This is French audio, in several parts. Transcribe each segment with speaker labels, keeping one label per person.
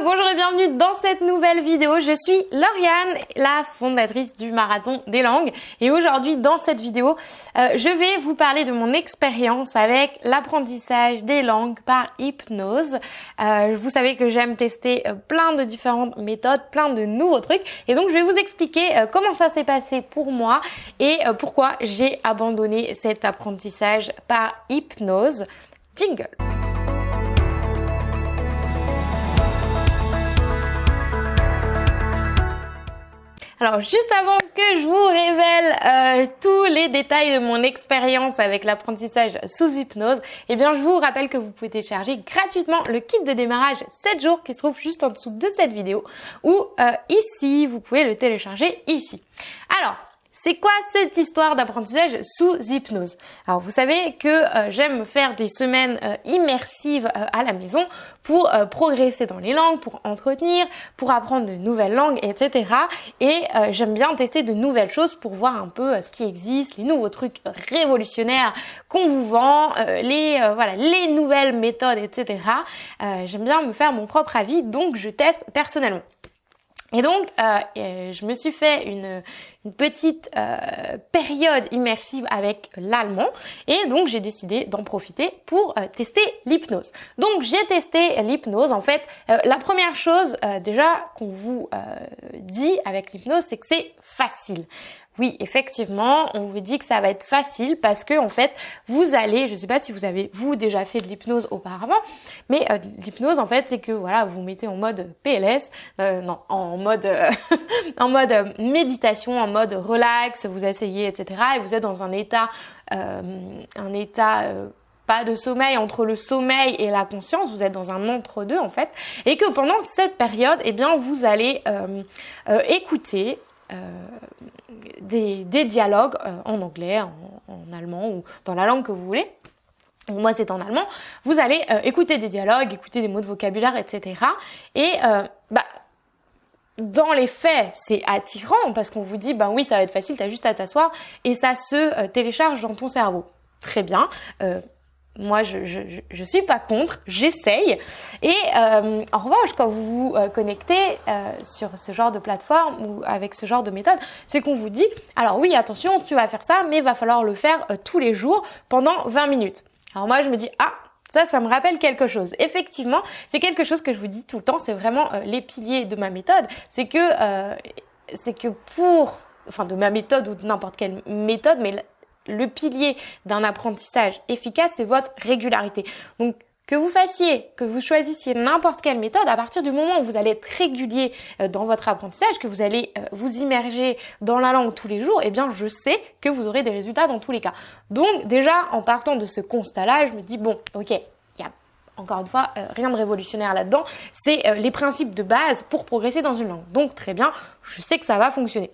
Speaker 1: Bonjour et bienvenue dans cette nouvelle vidéo. Je suis Lauriane, la fondatrice du Marathon des langues. Et aujourd'hui, dans cette vidéo, euh, je vais vous parler de mon expérience avec l'apprentissage des langues par hypnose. Euh, vous savez que j'aime tester euh, plein de différentes méthodes, plein de nouveaux trucs. Et donc, je vais vous expliquer comment ça s'est passé pour moi et pourquoi j'ai abandonné cet apprentissage par hypnose. Jingle Alors juste avant que je vous révèle euh, tous les détails de mon expérience avec l'apprentissage sous hypnose, eh bien je vous rappelle que vous pouvez télécharger gratuitement le kit de démarrage 7 jours qui se trouve juste en dessous de cette vidéo ou euh, ici, vous pouvez le télécharger ici. Alors, c'est quoi cette histoire d'apprentissage sous hypnose? Alors vous savez que euh, j'aime faire des semaines euh, immersives euh, à la maison pour progresser dans les langues, pour entretenir, pour apprendre de nouvelles langues, etc. Et j'aime bien tester de nouvelles choses pour voir un peu ce qui existe, les nouveaux trucs révolutionnaires qu'on vous vend, les voilà les nouvelles méthodes, etc. j'aime bien me faire mon propre avis, donc je teste personnellement. Et donc, euh, je me suis fait une, une petite euh, période immersive avec l'allemand et donc j'ai décidé d'en profiter pour euh, tester l'hypnose. Donc j'ai testé l'hypnose. En fait, euh, la première chose euh, déjà qu'on vous dit avec l'hypnose, c'est que c'est facile. Oui, effectivement, on vous dit que ça va être facile parce que en fait, vous allez, je sais pas si vous avez vous déjà fait de l'hypnose auparavant, mais euh, l'hypnose en fait, c'est que voilà, vous, vous mettez en mode PLS, euh, non, en mode euh, en mode méditation, en mode relax, vous asseyez, etc. Et vous êtes dans un état, un état pas de sommeil entre le sommeil et la conscience, vous êtes dans un entre-deux en fait, et que pendant cette période, eh bien, vous allez écouter des, des, dialogues euh, en anglais, en, en, allemand ou dans la langue que vous voulez. Moi, c'est en allemand. Vous allez euh, écouter des dialogues, écouter des mots de vocabulaire, etc. Et bah, dans les faits, c'est attirant parce qu'on vous dit, ben oui, ça va être facile, t'as juste à t'asseoir et ça se télécharge dans ton cerveau. Très bien. Moi, je, je, je suis pas contre, j'essaye. Et euh, en revanche, quand vous vous euh, connectez euh, sur ce genre de plateforme ou avec ce genre de méthode, c'est qu'on vous dit, alors oui, attention, tu vas faire ça, mais il va falloir le faire euh, tous les jours pendant 20 minutes. Alors moi, je me dis, ah, ça, ça me rappelle quelque chose. Effectivement, c'est quelque chose que je vous dis tout le temps, c'est vraiment euh, les piliers de ma méthode. C'est que, c'est que pour, enfin de ma méthode ou de n'importe quelle méthode, mais le pilier d'un apprentissage efficace, c'est votre régularité. Donc, que vous fassiez, que vous choisissiez n'importe quelle méthode, à partir du moment où vous allez être régulier euh, dans votre apprentissage, que vous allez euh, vous immerger dans la langue tous les jours, eh bien, je sais que vous aurez des résultats dans tous les cas. Donc, déjà, en partant de ce constat-là, je me dis, bon, ok, il y a encore une fois, euh, rien de révolutionnaire là-dedans. C'est les principes de base pour progresser dans une langue. Donc, très bien, je sais que ça va fonctionner.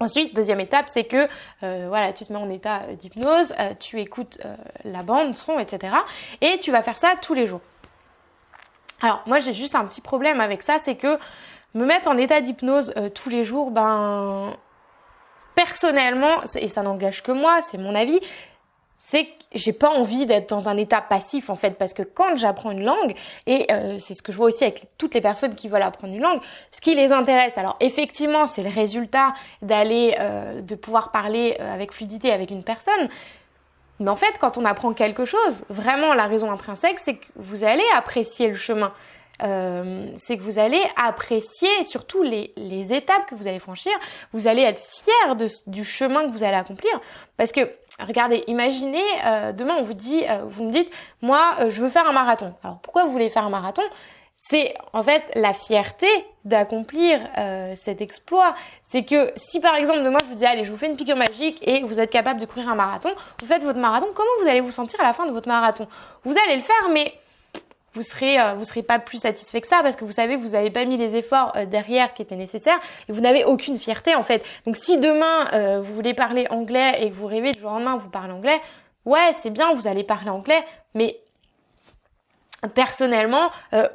Speaker 1: Ensuite, deuxième étape, c'est que euh, voilà, tu te mets en état d'hypnose, euh, tu écoutes euh, la bande, son, etc. Et tu vas faire ça tous les jours. Alors moi, j'ai juste un petit problème avec ça, c'est que me mettre en état d'hypnose euh, tous les jours, ben personnellement, et ça n'engage que moi, c'est mon avis, c'est que j'ai pas envie d'être dans un état passif en fait parce que quand j'apprends une langue et euh, c'est ce que je vois aussi avec toutes les personnes qui veulent apprendre une langue ce qui les intéresse. Alors effectivement c'est le résultat d'aller euh, de pouvoir parler euh, avec fluidité avec une personne. Mais en fait quand on apprend quelque chose vraiment la raison intrinsèque c'est que vous allez apprécier le chemin euh, c'est que vous allez apprécier surtout les, étapes que vous allez franchir. Vous allez être fier du chemin que vous allez accomplir. Parce que, regardez, imaginez, euh, demain on vous dit, euh, vous me dites, moi je veux faire un marathon. Alors pourquoi vous voulez faire un marathon? C'est en fait la fierté d'accomplir cet exploit. C'est que si par exemple demain je vous dis allez je vous fais une piqûre magique et vous êtes capable de courir un marathon, vous faites votre marathon, comment vous allez vous sentir à la fin de votre marathon? Vous allez le faire mais vous serez euh, vous serez pas plus satisfait que ça parce que vous savez que vous n'avez pas mis les efforts euh, derrière qui étaient nécessaires et vous n'avez aucune fierté en fait. Donc si demain euh, vous voulez parler anglais et que vous rêvez du jour au lendemain vous parlez anglais, ouais c'est bien vous allez parler anglais, mais personnellement, euh,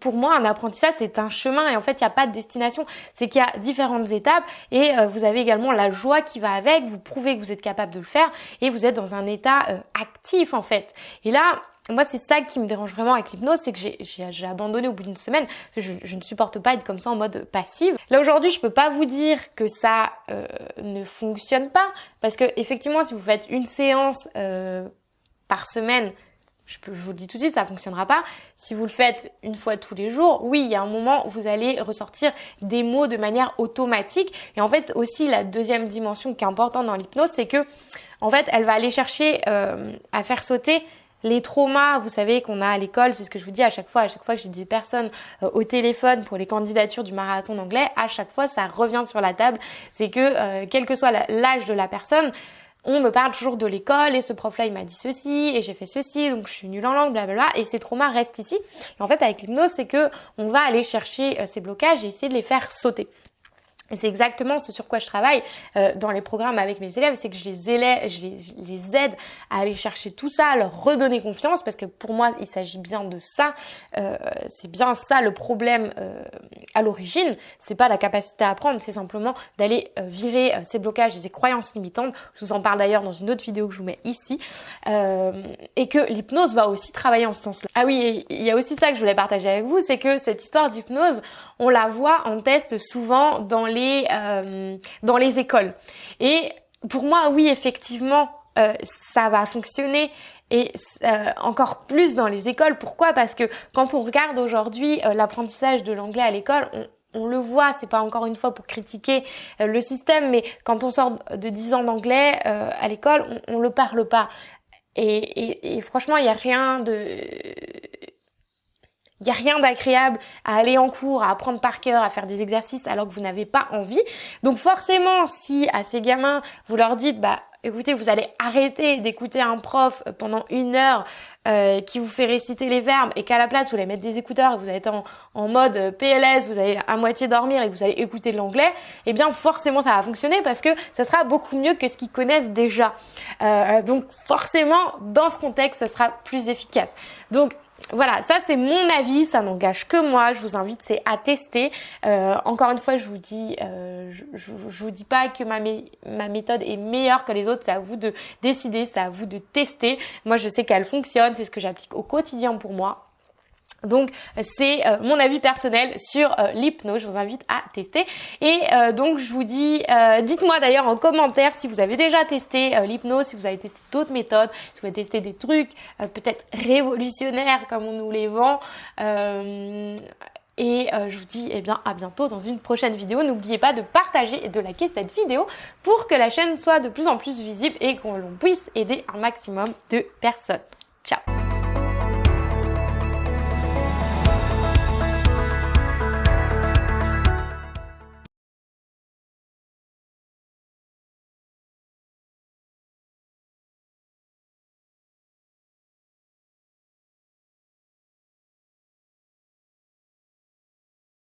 Speaker 1: pour moi, un apprentissage, c'est un chemin et en fait, il n'y a pas de destination. C'est qu'il y a différentes étapes et euh, vous avez également la joie qui va avec. Vous prouvez que vous êtes capable de le faire et vous êtes dans un état euh, actif en fait. Et là, moi, c'est ça qui me dérange vraiment avec l'hypnose, c'est que j'ai abandonné au bout d'une semaine. Je, je, ne supporte pas être comme ça en mode passive. Là aujourd'hui, je peux pas vous dire que ça euh, ne fonctionne pas, parce que effectivement, si vous faites une séance euh, par semaine, je vous le dis tout de suite, ça fonctionnera pas. Si vous le faites une fois tous les jours, oui, il y a un moment où vous allez ressortir des mots de manière automatique. Et en fait, aussi la deuxième dimension qui est importante dans l'hypnose, c'est que en fait, elle va aller chercher euh, à faire sauter les traumas, vous savez, qu'on a à l'école, c'est ce que je vous dis à chaque fois, à chaque fois que j'ai des personnes euh, au téléphone pour les candidatures du marathon d'anglais, à chaque fois, ça revient sur la table. C'est que, euh, quel que soit l'âge de la personne, on me parle toujours de l'école et ce prof-là il m'a dit ceci et j'ai fait ceci donc je suis nulle en langue blablabla et ces traumas restent ici. En fait avec l'hypnose c'est que on va aller chercher euh, ces blocages et essayer de les faire sauter. Et c'est exactement ce sur quoi je travaille euh, dans les programmes avec mes élèves, c'est que je les, élève, je, les, aide à aller chercher tout ça, à leur redonner confiance, parce que pour moi, il s'agit bien de ça. Euh, c'est bien ça le problème euh, à l'origine. C'est pas la capacité à apprendre, c'est simplement d'aller euh, virer euh, ces blocages et ces croyances limitantes. Je vous en parle d'ailleurs dans une autre vidéo que je vous mets ici. Euh, et que l'hypnose va aussi travailler en ce sens-là. Ah oui, il y a aussi ça que je voulais partager avec vous, c'est que cette histoire d'hypnose, on la voit en test souvent dans les euh, dans les écoles. Et pour moi, oui, effectivement, euh, ça va fonctionner et euh, encore plus dans les écoles. Pourquoi? Parce que quand on regarde aujourd'hui l'apprentissage de l'anglais à l'école, on, le voit, c'est pas encore une fois pour critiquer le système, mais quand on sort de 10 ans d'anglais à l'école, on, on le parle pas. Et, et franchement, il n'y a rien de il n'y a rien d'agréable à aller en cours, à apprendre par cœur, à faire des exercices alors que vous n'avez pas envie. Donc forcément, si à ces gamins, vous leur dites, bah écoutez, vous allez arrêter d'écouter un prof pendant une heure euh, qui vous fait réciter les verbes et qu'à la place, vous allez mettre des écouteurs et vous allez être en, mode PLS, vous allez à moitié dormir et vous allez écouter l'anglais, eh bien forcément ça va fonctionner parce que ça sera beaucoup mieux que ce qu'ils connaissent déjà. Euh, donc forcément, dans ce contexte, ça sera plus efficace. Donc voilà, ça c'est mon avis, ça n'engage que moi. Je vous invite c'est à tester. Euh, encore une fois, je vous dis, euh, je, vous dis pas que ma méthode est meilleure que les autres. C'est à vous de décider, c'est à vous de tester. Moi, je sais qu'elle fonctionne, c'est ce que j'applique au quotidien pour moi. Donc c'est euh, mon avis personnel sur euh, l'hypnose, je vous invite à tester. Et euh, donc je vous dis, dites-moi d'ailleurs en commentaire si vous avez déjà testé l'hypnose, si vous avez testé d'autres méthodes, si vous avez testé des trucs peut-être révolutionnaires comme on nous les vend. et je vous dis eh bien à bientôt dans une prochaine vidéo. N'oubliez pas de partager et de liker cette vidéo pour que la chaîne soit de plus en plus visible et qu'on puisse aider un maximum de personnes.